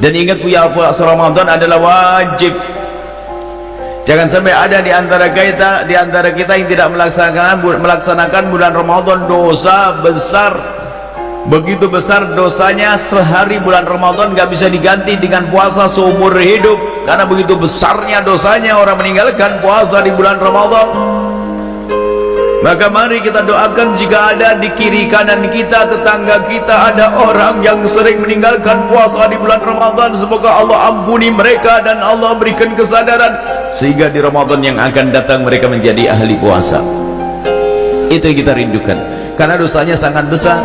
dan ingat ya puasa Ramadan adalah wajib. Jangan sampai ada di antara kita di antara kita yang tidak melaksanakan melaksanakan bulan Ramadan dosa besar. Begitu besar dosanya sehari bulan Ramadan gak bisa diganti dengan puasa seumur hidup. Karena begitu besarnya dosanya orang meninggalkan puasa di bulan Ramadan maka mari kita doakan jika ada di kiri kanan kita tetangga kita ada orang yang sering meninggalkan puasa di bulan Ramadan. Semoga Allah ampuni mereka dan Allah berikan kesadaran sehingga di Ramadan yang akan datang mereka menjadi ahli puasa. Itu yang kita rindukan. Karena dosanya sangat besar